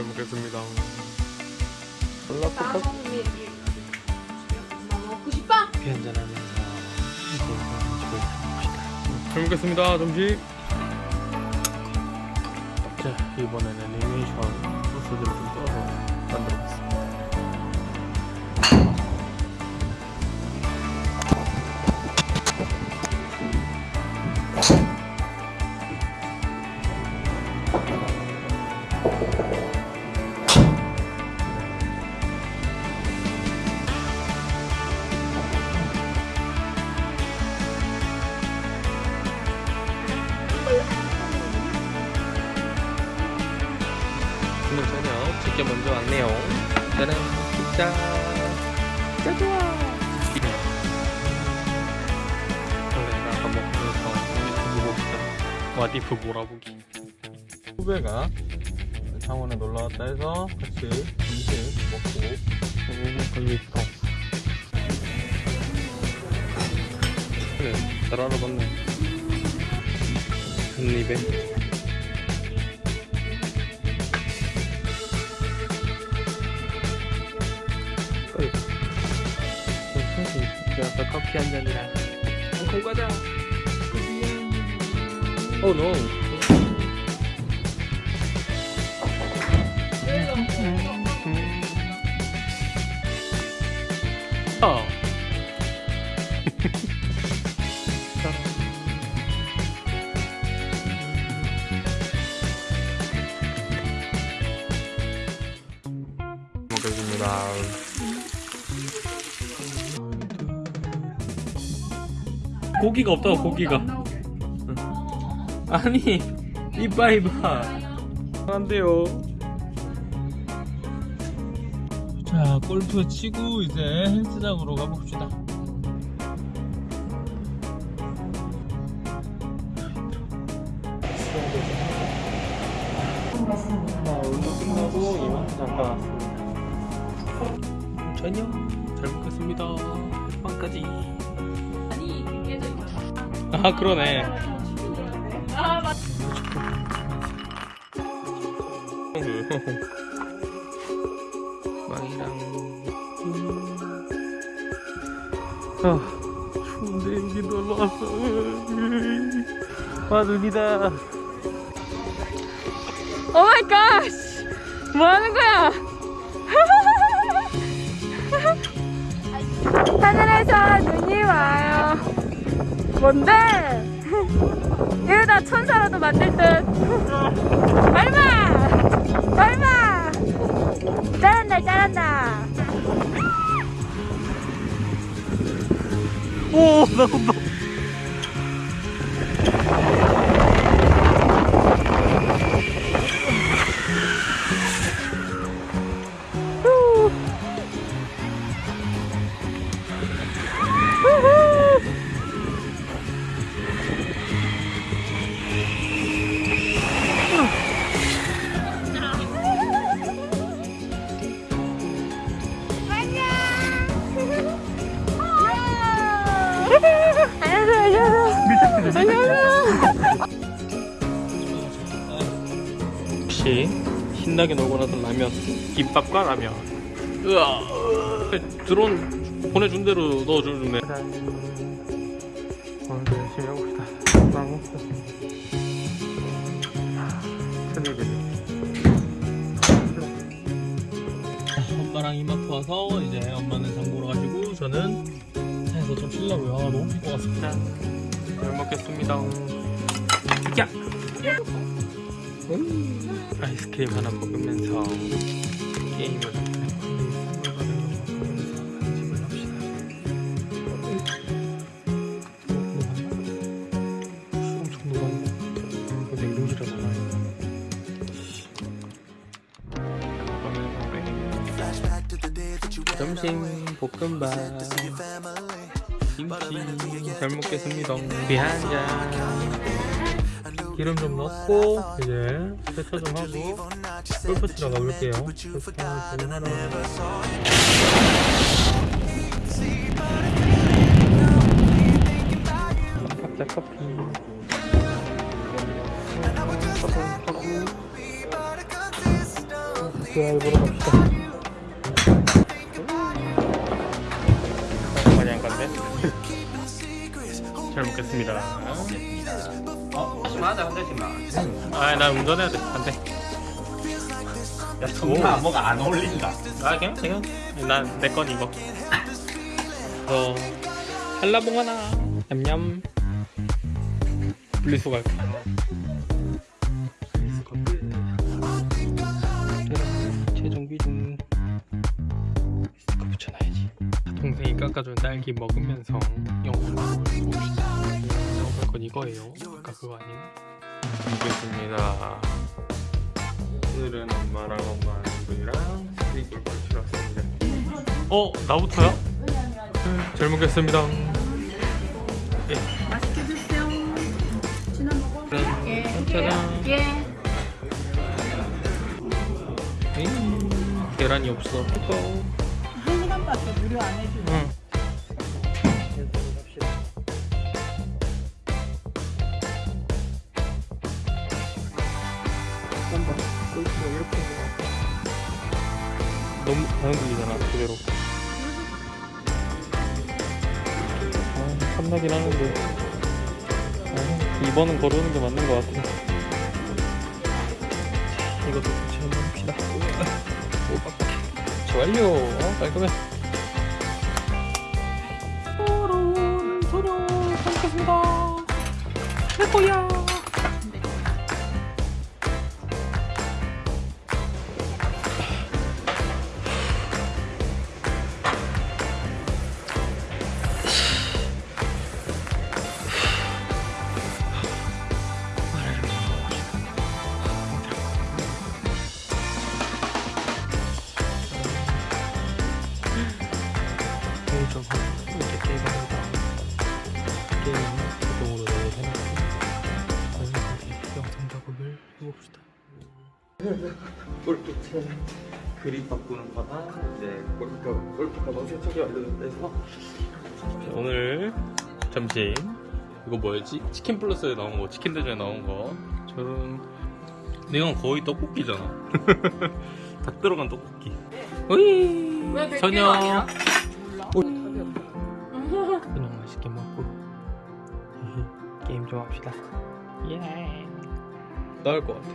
잘 먹겠습니다. 나 먹고 싶어? 커피 한잔하면서 이제 집을 가봅시다. 잘 먹겠습니다. 점심. 자 이번에는 애니메이션 소스들을 좀 떠서 만들어봤습니다. 집게 먼저 왔네요. 짜란 짜. 짜 좋아. 원래 아까 먹으면서 유튜브 봅시다. 와디프 몰아보기. 후배가 창원에 놀러 왔다 해서 같이 점심 먹고 오, 걸려 있어. 그래, 잘 알아봤네. 한 입에. 커피 한 잔이랑 홍콩 과자 오, 노. 아. 먹겠습니다. 고기가 없다고 고기가. 아니 이봐 이봐. 안 돼요. 자 골프 치고 이제 헬스장으로 가봅시다 자 운동 끝나고 이마트 잠깐 왔습니다 저녁 잘 먹겠습니다. 빵까지. 깨져 아 그러네. 아 맞. 빵이랑. 아 추운데 여기 놀러 왔어. 와 눈이다. oh my God. 뭐 하는 거야? 하늘에서 눈이 와요. 뭔데? 이러다 천사라도 만들 듯. 얼마? 얼마? 잘한다, 잘한다. 오 나 온다. 혹시 신나게 놀고 나서 라면? 김밥과 라면. 으아. 드론 보내준 대로 넣어주네. 오늘도 열심히 해봅시다. 빵 엄마랑 이마트 와서 이제 엄마는 장 보러 가시고 저는 차에서 좀 쉬려고요. 아, 너무 피고 왔습니다 잘 먹겠습니다 야! 아이스크림 하나 먹으면서 게임을. 점심 볶음밥 김치 잘 먹겠습니다. 비한잔. 기름 좀 넣고 이제 세차 좀 하고 골프 치러 가볼게요. 골프 치러 하러 각자 커피. 커피 하고 SR 보러 잘 먹겠습니다. 어? 하지 마자 한 대씩만 아, 나 운전해야 돼. 안 돼. 야 정말 뭐가 안 어울린다 아, 그냥, 그냥. 난내 건 이거. 어, 한라봉 하나. 냠냠. 분리수거 할게. 최종 비중. 붙여놔야지. 동생이 깎아준 딸기 먹으면서 영상을 봅시다. 건 이거예요. 아까 그거 아니에요? 먹겠습니다. 오늘은 엄마랑 엄마 친구랑 스테이크를 걸치러 왔습니다. 어? 나부터요? 음, 잘 먹겠습니다. 맛있게 드세요. 지나 먹어. 예. 짜잔. 예. 음, 계란이 없어. 뜨거워. 한 시간밖에 무료 안 해주네. 응. 들리잖아 그대로. 아 탐나긴 하는데. 아, 2번은 거르는 게 맞는 것 같아. 자, 이것도 같이 한번 봅시다. 오 완료. 어, 깔끔해. 소녀 잘 먹겠습니다. 내 거야 게임 자동으로 내해놓고 완벽하게 영상 작업을 해봅시다. 골프채 그립 바꾸는 거나 이제 골프 골프 가방 세척이 완료돼서 오늘 점심 이거 뭐였지? 치킨 플러스에 나온 거 치킨 대전에 나온 거 저는 이건 거의 떡볶이잖아. 닭 들어간 떡볶이. 왜100 게임 좀 합시다. 예. 나을 것 같아.